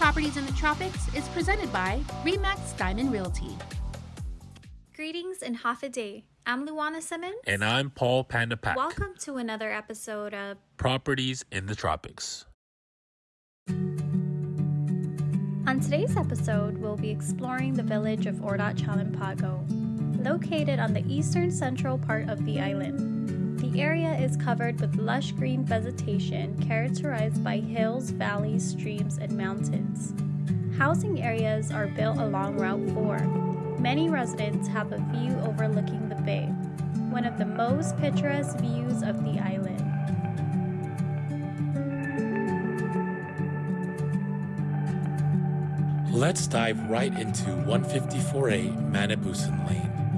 Properties in the Tropics is presented by Remax Diamond Realty. Greetings and hafa adai. I'm Luana Simmons. And I'm Paul Pandapak. Welcome to another episode of Properties in the Tropics. On today's episode, we'll be exploring the village of Ordot Chalan Pago, located on the eastern central part of the island. The area is covered with lush green vegetation characterized by hills, valleys, streams, and mountains. Housing areas are built along Route 4. Many residents have a view overlooking the bay, one of the most picturesque views of the island. Let's dive right into 154A Manibusan Lane.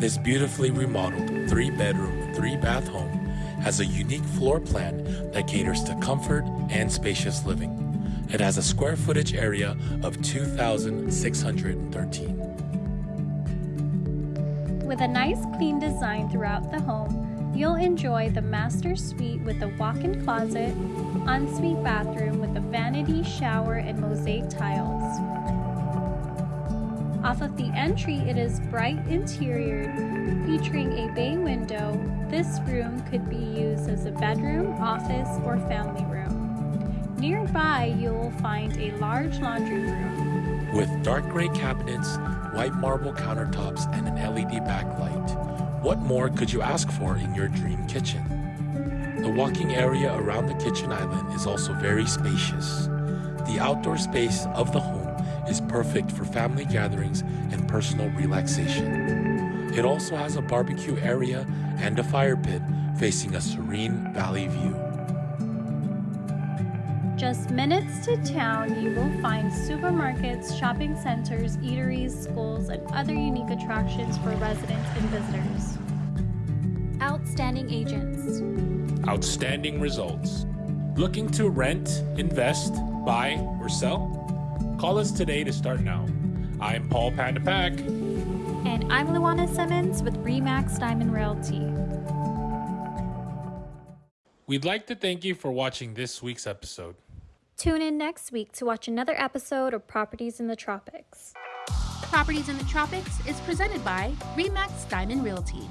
This beautifully remodeled three bedroom, three bath home has a unique floor plan that caters to comfort and spacious living. It has a square footage area of 2,613. With a nice clean design throughout the home, you'll enjoy the master suite with a walk-in closet, ensuite bathroom with a vanity shower and mosaic tiles. Off of the entry, it is bright interior, featuring a bay window. This room could be used as a bedroom, office, or family room. Nearby, you will find a large laundry room. With dark gray cabinets, white marble countertops, and an LED backlight, what more could you ask for in your dream kitchen? The walking area around the kitchen island is also very spacious. The outdoor space of the home is perfect for family gatherings and personal relaxation. It also has a barbecue area and a fire pit facing a serene valley view. Just minutes to town, you will find supermarkets, shopping centers, eateries, schools, and other unique attractions for residents and visitors. Outstanding agents. Outstanding results. Looking to rent, invest, buy, or sell? Call us today to start now. I'm Paul Pandapak. And I'm Luana Simmons with Remax Diamond Realty. We'd like to thank you for watching this week's episode. Tune in next week to watch another episode of Properties in the Tropics. Properties in the Tropics is presented by Remax Diamond Realty.